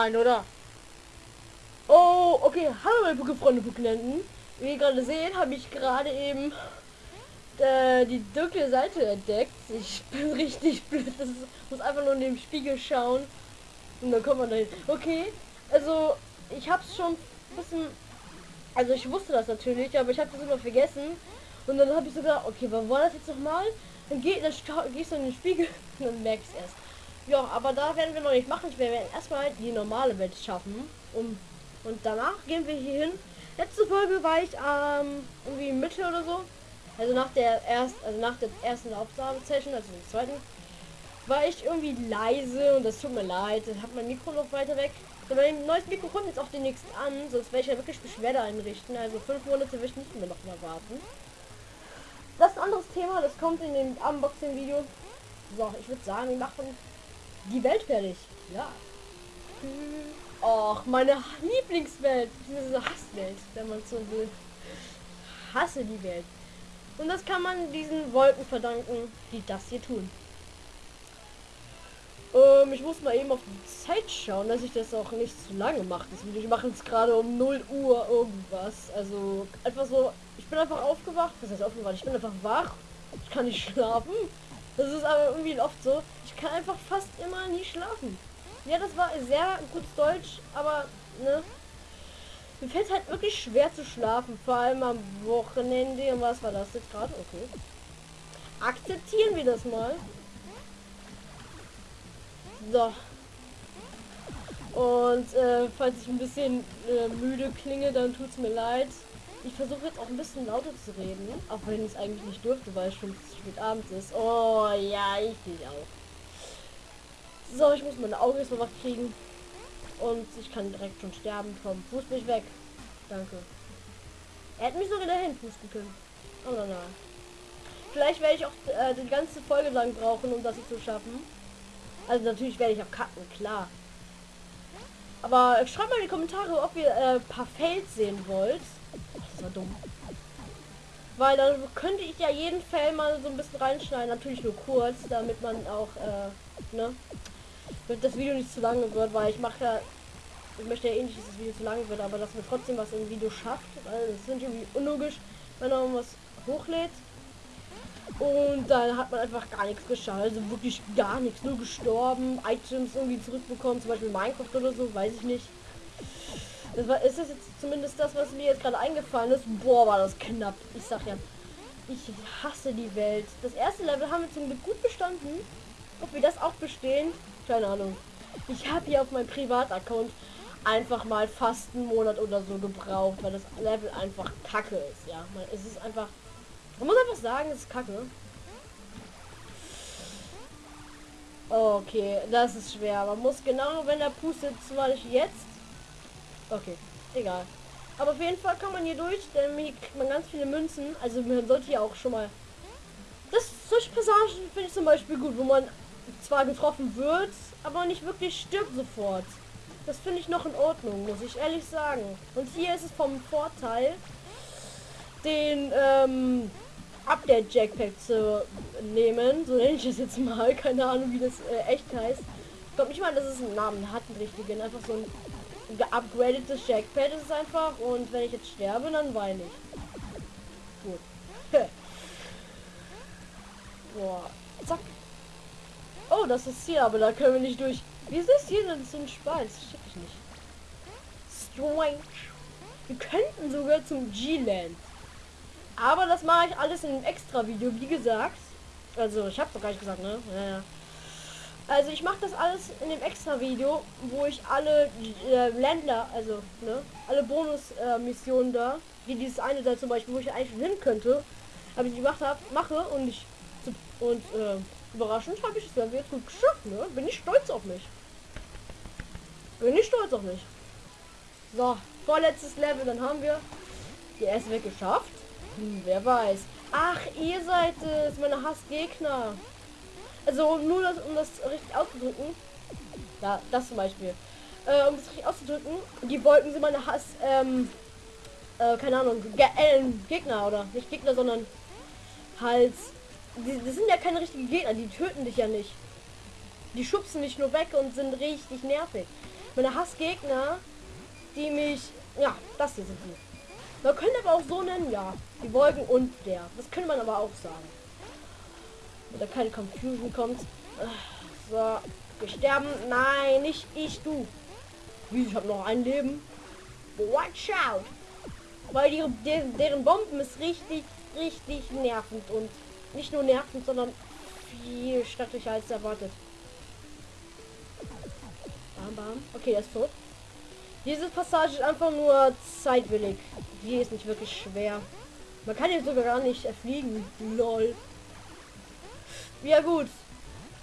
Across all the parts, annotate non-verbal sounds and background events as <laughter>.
Nein, oder? Oh, okay. Hallo meine Pokéfreunde Pokénenten. Wie ihr gerade seht, habe ich gerade eben äh, die dunkle Seite entdeckt. Ich <laughs> bin richtig blöd. Das ist, muss einfach nur in den Spiegel schauen. Und dann kommt man dahin. Okay, also ich habe es schon bisschen... Also ich wusste das natürlich, aber ich habe das immer vergessen. Und dann habe ich sogar, okay, was war das jetzt nochmal? Dann, geht, dann gehst du in den Spiegel <laughs> und dann merkst erst. Ja, aber da werden wir noch nicht machen. Wir werden erstmal die normale Welt schaffen. Um, und danach gehen wir hier hin. Letzte Folge war ich ähm, irgendwie Mitte oder so. Also nach der erst, also nach der ersten Aufnahmesession, also der zweiten, war ich irgendwie leise und das tut mir leid. Ich habe mein Mikro noch weiter weg. So, mein neues Mikro kommt jetzt auch demnächst an, sonst werde ich ja wirklich Beschwerde einrichten. Also fünf Monate will ich nicht mehr noch mal warten. Das ist ein anderes Thema, das kommt in dem Unboxing-Video. So, ich würde sagen, wir machen die Welt fertig. Ja. Och, meine Lieblingswelt. Diese Hasswelt, wenn man so will. Hasse die Welt. Und das kann man diesen Wolken verdanken, die das hier tun. Ähm, ich muss mal eben auf die Zeit schauen, dass ich das auch nicht zu lange mache. Ich mache jetzt gerade um 0 Uhr irgendwas. Also einfach so, ich bin einfach aufgewacht. Das heißt aufgewacht, ich bin einfach wach. Ich kann nicht schlafen. Das ist aber irgendwie oft so. Ich kann einfach fast immer nie schlafen. Ja, das war sehr gutes Deutsch, aber ne, mir fällt halt wirklich schwer zu schlafen, vor allem am Wochenende. Und was war das jetzt gerade? Okay. Akzeptieren wir das mal. So. Und äh, falls ich ein bisschen äh, müde klinge, dann tut es mir leid. Ich versuche jetzt auch ein bisschen lauter zu reden, auch wenn ich es eigentlich nicht dürfte, weil es schon spät abends ist. Oh ja, ich bin auch. So, ich muss meine Augen jetzt mal wach kriegen. Und ich kann direkt schon sterben. Komm, fuß mich weg. Danke. Er hätte mich sogar dahin pusten können. Aber nein. Vielleicht werde ich auch äh, die ganze Folge lang brauchen, um das zu schaffen. Also natürlich werde ich auch cutten, klar. Aber schreibt mal in die Kommentare, ob ihr äh, ein paar Fails sehen wollt. Das war dumm. Weil dann könnte ich ja jeden Fail mal so ein bisschen reinschneiden. Natürlich nur kurz, damit man auch, äh, ne? Damit das Video nicht zu lange wird, weil ich mache ja ich möchte ja eh nicht, dass das Video zu lang wird, aber dass wir trotzdem was im Video schafft. Weil es sind irgendwie unlogisch, wenn man was hochlädt. Und dann hat man einfach gar nichts geschafft. Also wirklich gar nichts. Nur gestorben, Items irgendwie zurückbekommen, zum Beispiel Minecraft oder so, weiß ich nicht. Das war, ist das jetzt zumindest das, was mir jetzt gerade eingefallen ist? Boah, war das knapp. Ich sag ja, ich hasse die Welt. Das erste Level haben wir zum Glück gut bestanden. Ob wir das auch bestehen? Keine Ahnung. Ich habe hier auf meinem Privataccount einfach mal fast einen Monat oder so gebraucht, weil das Level einfach kacke ist, ja. Man, es ist einfach, man muss einfach sagen, es ist kacke. Okay, das ist schwer. Man muss genau, wenn er pustet, zwar nicht jetzt. Okay, egal. Aber auf jeden Fall kann man hier durch, denn hier kriegt man ganz viele Münzen. Also man sollte hier auch schon mal... Das solche Passagen finde ich zum Beispiel gut, wo man zwar getroffen wird, aber nicht wirklich stirbt sofort. Das finde ich noch in Ordnung, muss ich ehrlich sagen. Und hier ist es vom Vorteil, den ähm, Update Jackpack zu nehmen. So nenne ich es jetzt mal. <laughs> Keine Ahnung, wie das äh, echt heißt. Ich glaube nicht mal, dass es einen Namen hat, einen richtigen. Einfach so ein geupgradetes Jackpad ist einfach. Und wenn ich jetzt sterbe, dann weine ich. Gut. <laughs> Boah. Zack. Oh, das ist hier, aber da können wir nicht durch. Wieso ist hier denn Spalt? Das check ich nicht. Strange. Wir könnten sogar zum G-Land. Aber das mache ich alles in einem extra Video, wie gesagt. Also, ich habe doch gar nicht gesagt, ne? Ja, Also, ich mache das alles in dem extra Video, wo ich alle äh, Länder, also, ne? Alle Bonus-Missionen äh, da, wie dieses eine da zum Beispiel, wo ich eigentlich hin könnte, aber ich gemacht habe, mache und ich und äh, überraschend habe ich es dann jetzt gut geschafft, ne? Bin ich stolz auf mich. Bin ich stolz auf mich. So, vorletztes Level, dann haben wir die erste weg geschafft. Hm, wer weiß. Ach, ihr seid es, meine Hassgegner. Also nur das, um das richtig auszudrücken. Ja, das zum Beispiel. Äh, um das richtig auszudrücken. Die Wolken sind meine Hass, ähm, äh, keine Ahnung, Ge äh, Gegner oder nicht Gegner, sondern halt, die, das sind ja keine richtigen Gegner, die töten dich ja nicht. Die schubsen dich nur weg und sind richtig nervig. Meine Hassgegner, die mich... Ja, das hier sind die. Man könnte aber auch so nennen, ja. Die Wolken und der. Das könnte man aber auch sagen. Oder keine Confusion kommt. So, gesterben. Nein, nicht ich, du. Wie, ich habe noch ein Leben. Watch out. Weil die, deren, deren Bomben ist richtig, richtig nervend. Und nicht nur nervend, sondern viel stattlicher als erwartet. Bam, bam. Okay, er ist tot. Diese Passage ist einfach nur zeitwillig. Die ist nicht wirklich schwer. Man kann hier sogar gar nicht erfliegen. Lol. Ja gut.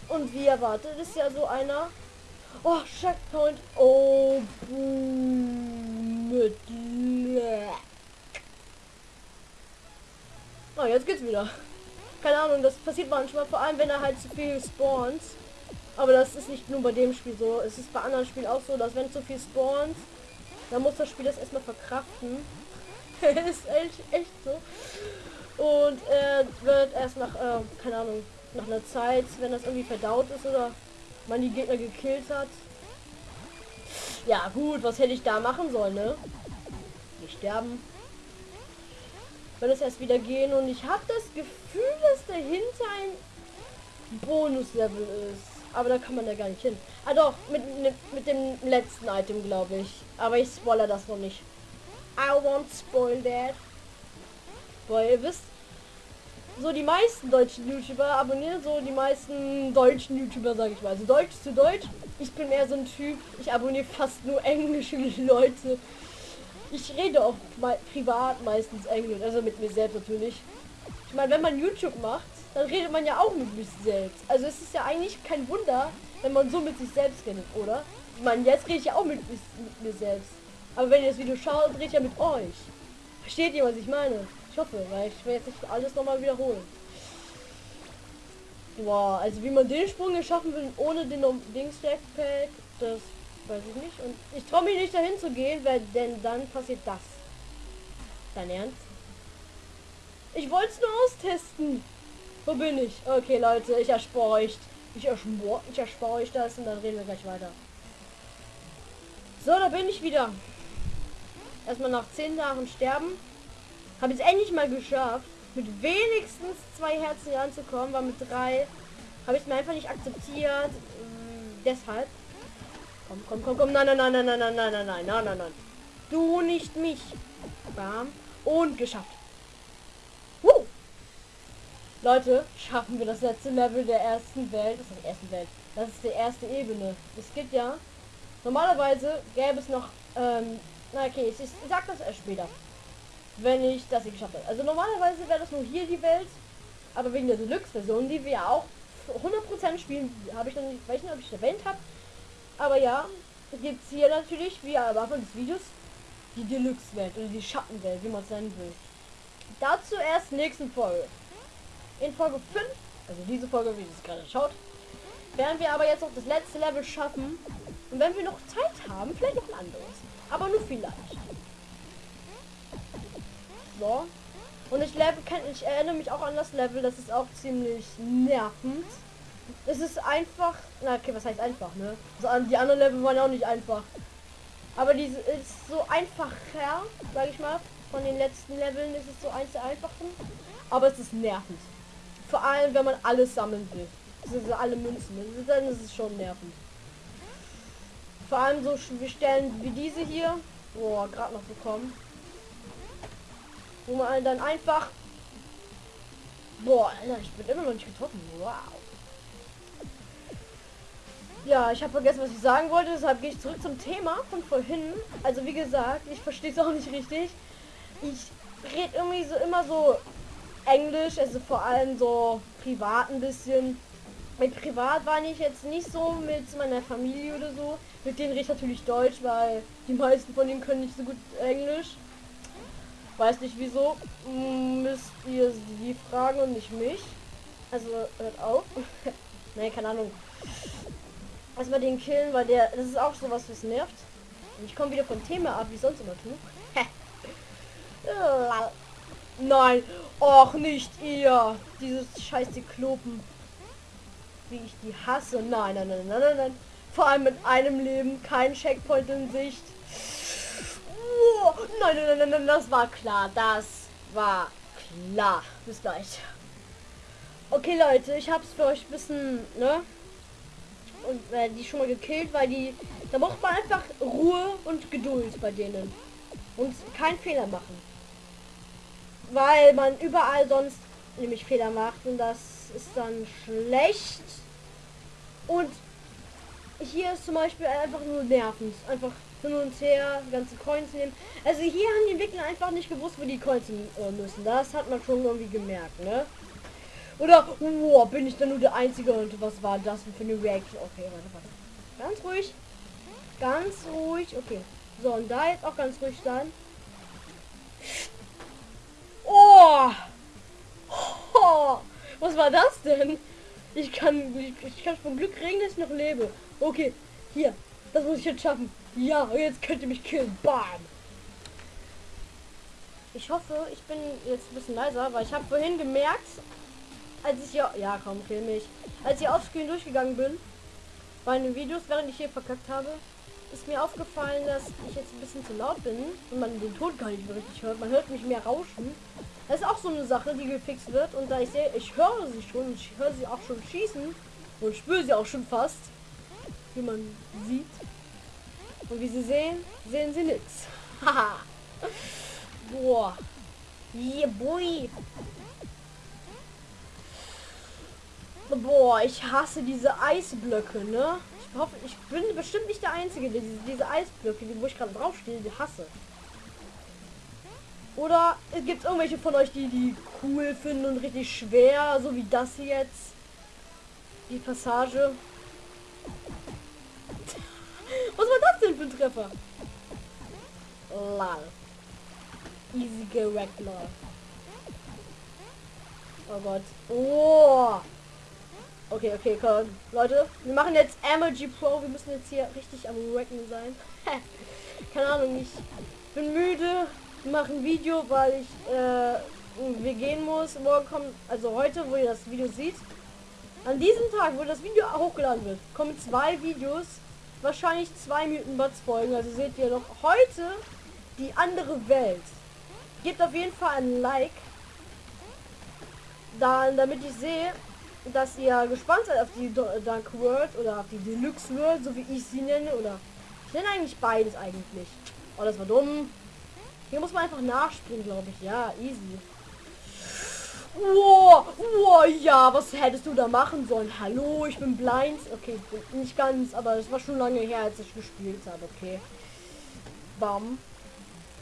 Und wie erwartet ist ja so einer. Oh, Checkpoint. Oh, mit Oh, jetzt geht's wieder. Keine Ahnung, das passiert manchmal, vor allem wenn er halt zu viel spawnt. Aber das ist nicht nur bei dem Spiel so. Es ist bei anderen Spielen auch so, dass wenn zu viel spawnt, dann muss das Spiel das erstmal verkraften. <laughs> ist echt, echt so. Und äh, wird erst nach, äh, keine Ahnung, nach einer Zeit, wenn das irgendwie verdaut ist oder man die Gegner gekillt hat. Ja gut, was hätte ich da machen sollen, ne? Die sterben. Wenn es erst wieder gehen und ich habe das Gefühl, dass dahinter ein Bonuslevel ist. Aber da kann man ja gar nicht hin. Ah doch, mit, mit dem letzten Item, glaube ich. Aber ich spoilere das noch nicht. I won't spoil that. Weil ihr wisst, so die meisten deutschen YouTuber abonnieren so die meisten deutschen YouTuber, sage ich mal. Also Deutsch zu Deutsch. Ich bin mehr so ein Typ, ich abonniere fast nur englische <laughs> Leute. Ich rede auch mal privat meistens Englisch, also mit mir selbst natürlich. Ich meine, wenn man YouTube macht, dann redet man ja auch mit sich selbst. Also es ist ja eigentlich kein Wunder, wenn man so mit sich selbst redet, oder? Ich meine, jetzt rede ich ja auch mit, mit, mir selbst. Aber wenn ihr das Video schaut, rede ich ja mit euch. Versteht ihr, was ich meine? Ich weil ich will jetzt nicht alles nochmal wiederholen. Boah, also wie man den Sprung geschaffen will ohne den Dings Jackpack, das weiß ich nicht. Und ich traue mich nicht dahin zu gehen, weil denn dann passiert das. Dein Ernst? Ich wollte es nur austesten. Wo bin ich? Okay, Leute, ich erspare euch. Ich erspare, ich erspare euch das und dann reden wir gleich weiter. So, da bin ich wieder. Erstmal nach 10 Tagen sterben. Habe es endlich mal geschafft, mit wenigstens zwei Herzen anzukommen, weil mit drei habe ich mir einfach nicht akzeptiert. Ähm, deshalb. Komm, komm, komm, komm. Nein, nein, nein, nein, nein, nein, nein, nein, nein, nein, nein, nein. Du nicht mich. Bam. Und geschafft. Leute, schaffen wir das letzte Level der ersten Welt. Das ist die erste Welt. Das ist die erste Ebene. Es gibt ja. Normalerweise gäbe es noch. Ähm, na okay, ich, ich sag das erst später. Wenn ich das hier geschafft habe. Also normalerweise wäre das nur hier die Welt. Aber wegen der Deluxe-Version, die wir auch 100% spielen, habe ich noch nicht, weiß nicht, ob ich erwähnt habe. Aber ja, gibt es hier natürlich, wie am Anfang des Videos, die Deluxe-Welt oder die Schattenwelt, wie man es nennen will. Dazu erst nächsten Folge. In Folge 5, also diese Folge, wie es gerade schaut, werden wir aber jetzt noch das letzte Level schaffen. Und wenn wir noch Zeit haben, vielleicht noch ein anderes. Aber nur vielleicht. So. Und ich, Level, ich erinnere mich auch an das Level, das ist auch ziemlich nervend. Es ist einfach, na okay, was heißt einfach, ne? Also die anderen Level waren auch nicht einfach. Aber diese ist so einfacher, sage ich mal. Von den letzten Leveln ist es so eins der einfachen. Aber es ist nervend. Vor allem, wenn man alles sammeln will. Also alle Münzen. Dann ist es schon nervend. Vor allem so Stellen wie diese hier. Boah, gerade noch bekommen. Wo man dann einfach... Boah, Alter, ich bin immer noch nicht getroffen. Wow. Ja, ich habe vergessen, was ich sagen wollte, deshalb gehe ich zurück zum Thema von vorhin. Also wie gesagt, ich verstehe es auch nicht richtig. Ich rede irgendwie so immer so Englisch, also vor allem so privat ein bisschen. Mit privat war ich jetzt nicht so mit meiner Familie oder so. Mit denen rede ich natürlich Deutsch, weil die meisten von denen können nicht so gut Englisch. Weiß nicht wieso. Müsst ihr sie fragen und nicht mich. Also hört auf. <laughs> Nein, keine Ahnung. Erstmal den killen, weil der. Das ist auch so was, was nervt. Und ich komme wieder vom Thema ab, wie sonst immer tue. <laughs> Nein. Och, nicht ihr. Dieses scheiß Klopen. Wie ich die hasse. Nein, nein, nein, nein, nein, nein. Vor allem mit einem Leben, kein Checkpoint in Sicht. Oh, nein, nein, nein, nein, das war klar. Das war klar. Bis gleich. Okay, Leute, ich hab's für euch ein bisschen, ne? Und äh, die schon mal gekillt, weil die. Da braucht man einfach Ruhe und Geduld bei denen. Und keinen Fehler machen. Weil man überall sonst nämlich Fehler macht und das ist dann schlecht. Und hier ist zum Beispiel einfach nur nervend. Einfach hin und her, ganze Coins nehmen. Also hier haben die Entwickler einfach nicht gewusst, wo die Coins äh, müssen. Das hat man schon irgendwie gemerkt, ne? Oder, oh, bin ich dann nur der Einzige und was war das für eine Reaction? Okay, warte, warte. Ganz ruhig. Ganz ruhig. Okay. So, und da jetzt auch ganz ruhig sein. Oh! oh! <laughs> Was war das denn? Ich kann, ich, ich kann vom Glück reden, dass ich noch lebe. Okay, hier. Das muss ich jetzt schaffen. Ja, jetzt könnt ihr mich killen. Bam! Ich hoffe, ich bin jetzt ein bisschen leiser, weil ich habe vorhin gemerkt, als ich ja, ja komm, kill mich, als ich offscreen durchgegangen bin, bei den Videos, während ich hier verkackt habe, ist mir aufgefallen, dass ich jetzt ein bisschen zu laut bin und man den Ton gar nicht mehr richtig hört. Man hört mich mehr rauschen. Das ist auch so eine Sache, die gefixt wird. Und da ich sehe, ich höre sie schon, ich höre sie auch schon schießen und spüre sie auch schon fast, wie man sieht. Und wie sie sehen, sehen sie nichts. Haha. Boah. Yeah, boy. Boah, ich hasse diese Eisblöcke, ne? Ich hoffe, ich bin bestimmt nicht der Einzige, der diese, diese Eisblöcke, die, wo ich gerade draufstehe, die hasse. Oder gibt es irgendwelche von euch, die die cool finden und richtig schwer, so wie das jetzt? Die Passage. Ein Treffer? Lol. Easy gerackt, lol. Oh Gott. Oh. Okay, okay, komm. Leute, wir machen jetzt MLG Pro. Wir müssen jetzt hier richtig am Wrecken sein. <laughs> Keine Ahnung, ich bin müde, mache ein Video, weil ich äh, wir gehen muss. Morgen kommt, also heute, wo ihr das Video seht, an diesem Tag, wo das Video hochgeladen wird, kommen zwei Videos, wahrscheinlich zwei Bots folgen. Also seht ihr noch heute die andere Welt. Gebt auf jeden Fall ein Like, dann, damit ich sehe, dass ihr gespannt seid auf die Dark World oder auf die Deluxe World, so wie ich sie nenne. Oder ich nenne eigentlich beides eigentlich. Oh, das war dumm. Hier muss man einfach nachspringen, glaube ich. Ja, easy. Ja, was hättest du da machen sollen? Hallo, ich bin blind. Okay, nicht ganz, aber es war schon lange her, als ich gespielt habe. Okay. Bam.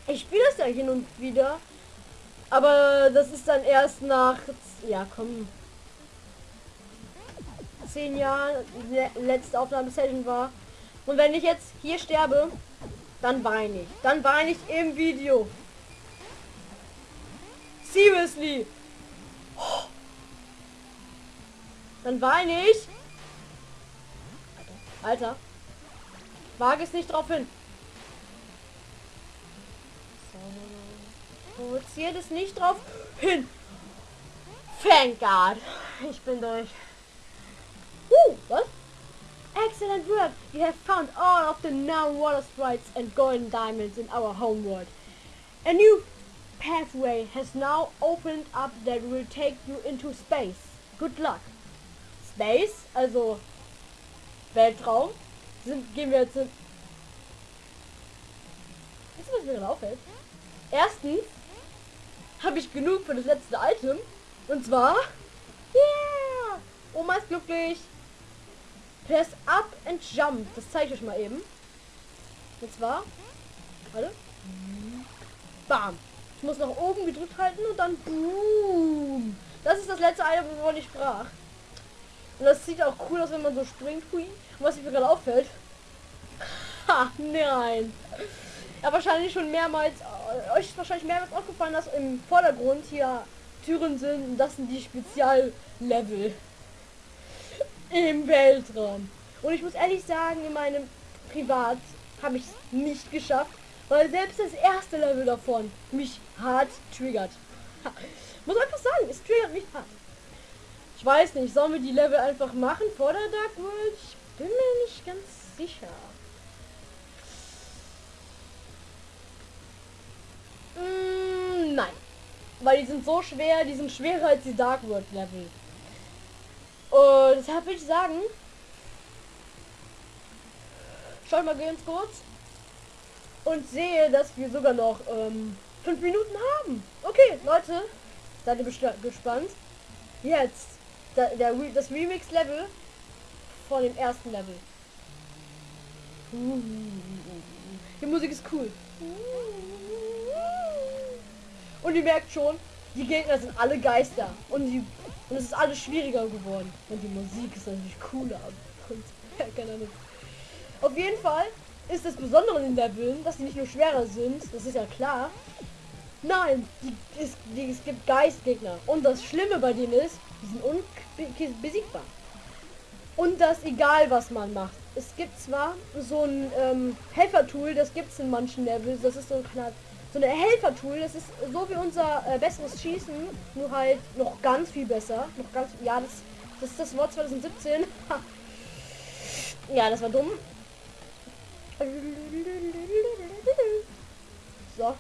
Ich spiele das ja hin und wieder. Aber das ist dann erst nach... Ja, komm zehn Jahren letzte Aufnahmesession war. Und wenn ich jetzt hier sterbe, dann weine ich. Dann weine ich im Video. Seriously. Dann weine ich. Alter. Wage es nicht drauf hin. Provoziert es nicht drauf hin. Thank God. Ich bin durch. Ooh, what? Excellent work! You have found all of the known water sprites and golden diamonds in our homeworld. A new pathway has now opened up that will take you into space. Good luck. Space, also Weltraum, sind, gehen wir jetzt in... Wisst ihr, was mir gerade auffällt? Erstens habe ich genug für das letzte Item. Und zwar... Yeah! Oma ist glücklich. Press up and jump. Das zeige ich euch mal eben. Und zwar. Warte. Bam. Ich muss nach oben gedrückt halten und dann boom. Das ist das letzte Item, wovon ich sprach. Und das sieht auch cool aus, wenn man so springt. Hui. Und was mir gerade auffällt. <laughs> Ha, nein. Ja, wahrscheinlich schon mehrmals. Äh, euch ist wahrscheinlich mehrmals aufgefallen, dass im Vordergrund hier Türen sind. Das sind die Speziallevel im Weltraum. Und ich muss ehrlich sagen, in meinem Privat habe ich es nicht geschafft, weil selbst das erste Level davon mich hart triggert. muss einfach sagen, es triggert mich hart. Weiß nicht, sollen wir die Level einfach machen vor der Dark World? Ich bin mir nicht ganz sicher. Mm, nein. Weil die sind so schwer, die sind schwerer als die Dark World Level. Und deshalb würde ich sagen, schau mal ganz kurz und sehe, dass wir sogar noch ähm, fünf Minuten haben. Okay, Leute, seid ihr gespannt? Jetzt der, der, das Remix-Level von dem ersten Level. Die Musik ist cool. Und ihr merkt schon, die Gegner sind alle Geister. Und, die, und es ist alles schwieriger geworden. Und die Musik ist natürlich cooler. <laughs> Und, ja, keine Ahnung. Auf jeden Fall ist das Besondere in der Leveln, dass sie nicht nur schwerer sind. Das ist ja klar. Nein, die, es, die, es gibt Geistgegner. Und das Schlimme bei denen ist, die sind unbesiegbar. Und das egal, was man macht. Es gibt zwar so ein ähm, Helfertool, das gibt es in manchen Levels. Das ist so Knall, so eine Helfertool. Das ist so wie unser äh, besseres Schießen, nur halt noch ganz viel besser. Noch ganz, ja, das, das ist das Wort 2017. ja, das war dumm. So.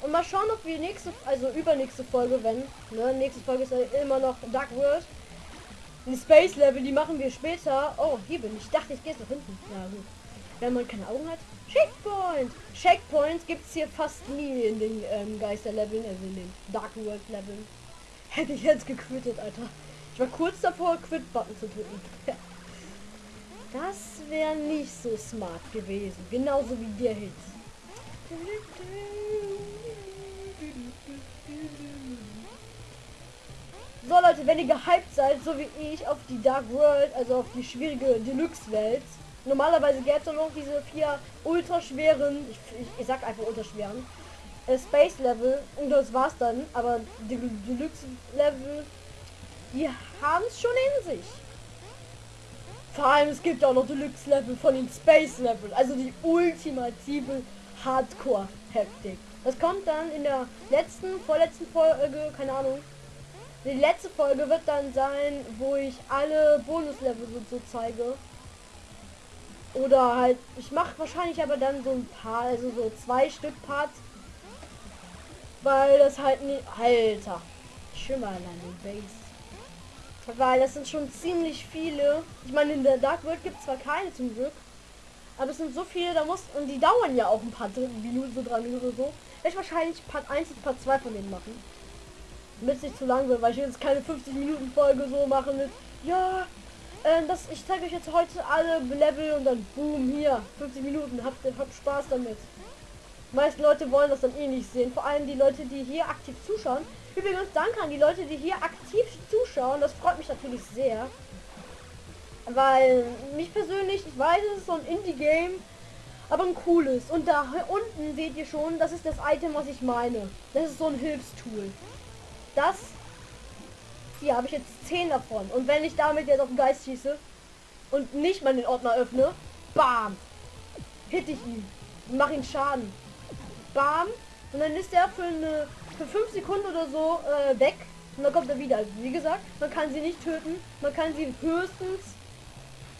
Und mal schauen, ob wir nächste, also übernächste Folge, wenn, ne, nächste Folge ist immer noch Dark World. Die Space Level, die machen wir später. Oh, hier bin ich. dachte, ich gehe jetzt nach hinten. Ja, gut. Wenn man keine Augen hat. Checkpoint! Checkpoints gibt es hier fast nie in den ähm, Geister-Leveln, also in den Dark World-Leveln. <laughs> Hätte ich jetzt gequittet, Alter. Ich war kurz davor, Quit-Button zu drücken. <laughs> Das wäre nicht so smart gewesen. Genauso wie der Hit. So Leute, wenn ihr gehypt seid, so wie ich, auf die Dark World, also auf die schwierige Deluxe-Welt, normalerweise gäbe es noch diese vier ultra schweren, ich, ich, ich sag einfach ultra schweren, äh, Space Level und das war's dann, aber die Deluxe Level, die haben es schon in sich. Vor allem es gibt auch noch Deluxe Level von den Space Level, also die ultimative Hardcore Hektik. Das kommt dann in der letzten, vorletzten Folge, keine Ahnung, die letzte Folge wird dann sein, wo ich alle Bonuslevel so, so zeige. Oder halt, ich mache wahrscheinlich aber dann so ein paar, also so zwei Stück Parts. Weil das halt nicht. Alter. Schimmer an die Base. Weil das sind schon ziemlich viele. Ich meine, in der Dark World gibt es zwar keine zum Glück. Aber es sind so viele, da muss. Und die dauern ja auch ein paar Minuten, so drei Minuten oder so. Ich wahrscheinlich Part 1 und Part 2 von denen machen damit nicht zu lang wird, weil ich jetzt keine 50 Minuten Folge so machen will. Ja, äh, das, ich zeige euch jetzt heute alle Level und dann boom hier 50 Minuten. Habt, habt Spaß damit. Die meisten Leute wollen das dann eh nicht sehen. Vor allem die Leute, die hier aktiv zuschauen. Übrigens danke an die Leute, die hier aktiv zuschauen. Das freut mich natürlich sehr. Weil mich persönlich, ich weiß, es ist so ein Indie-Game, aber ein cooles. Und da unten seht ihr schon, das ist das Item, was ich meine. Das ist so ein Hilfstool. Das hier habe ich jetzt 10 davon. Und wenn ich damit jetzt auf den Geist schieße und nicht mal den Ordner öffne, bam, hit ich ihn und mache ihn Schaden. Bam. Und dann ist er für eine für 5 Sekunden oder so äh, weg. Und dann kommt er wieder. Also, wie gesagt, man kann sie nicht töten. Man kann sie höchstens,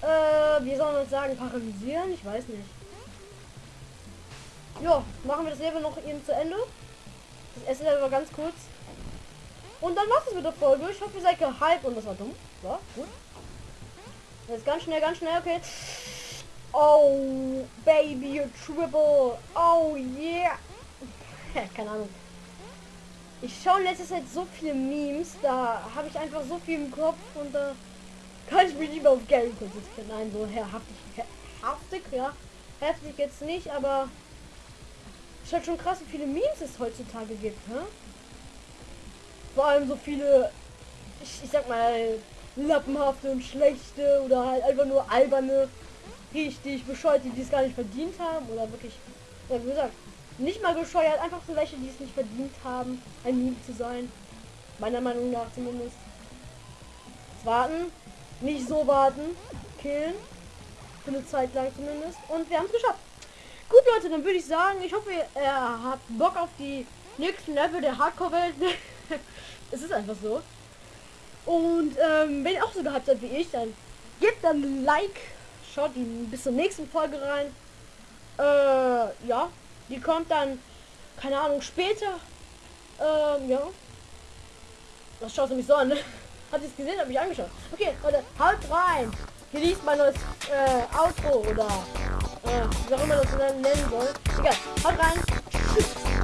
äh, wie soll man das sagen, paralysieren? Ich weiß nicht. Ja, machen wir das Level noch eben zu Ende. Das Level war ganz kurz. Und dann war's es mit der Folge. Ich hoffe, ihr seid gehypt und das war dumm. Ja, gut. Jetzt ganz schnell, ganz schnell, okay. Oh, Baby, Triple. Oh, yeah. Keine Ahnung. Ich schaue letztes Zeit so viele Memes, da habe ich einfach so viel im Kopf und da kann ich mich lieber auf Gary konzentrieren. Nein, so haftig, haftig, ja. Heftig jetzt nicht, aber ist schon krass, wie viele Memes es heutzutage gibt, hä? vor allem so viele, ich, ich sag mal, lappenhafte und schlechte oder halt einfach nur alberne, richtig bescheuerte, die es gar nicht verdient haben oder wirklich, ja, wie gesagt, nicht mal bescheuert, einfach so welche, die es nicht verdient haben, ein Meme zu sein. Meiner Meinung nach zumindest. Jetzt warten, nicht so warten, killen, für eine Zeit lang zumindest und wir haben es geschafft. Gut Leute, dann würde ich sagen, ich hoffe ihr äh, habt Bock auf die nächsten Level der Hardcore-Welt. <laughs> es ist einfach so. Und ähm, wenn ihr auch so gehabt habt wie ich, dann gebt dann ein Like schaut die bis zur nächsten Folge rein. Äh, ja, die kommt dann, keine Ahnung, später. Ähm, ja. Was schaust du mich so an? <laughs> Hat es gesehen? Habe ich angeschaut. Okay, Leute, haut rein. Genießt mein neues äh, Outro oder äh, wie auch immer das nennen soll. Egal, haut rein. Tschüss.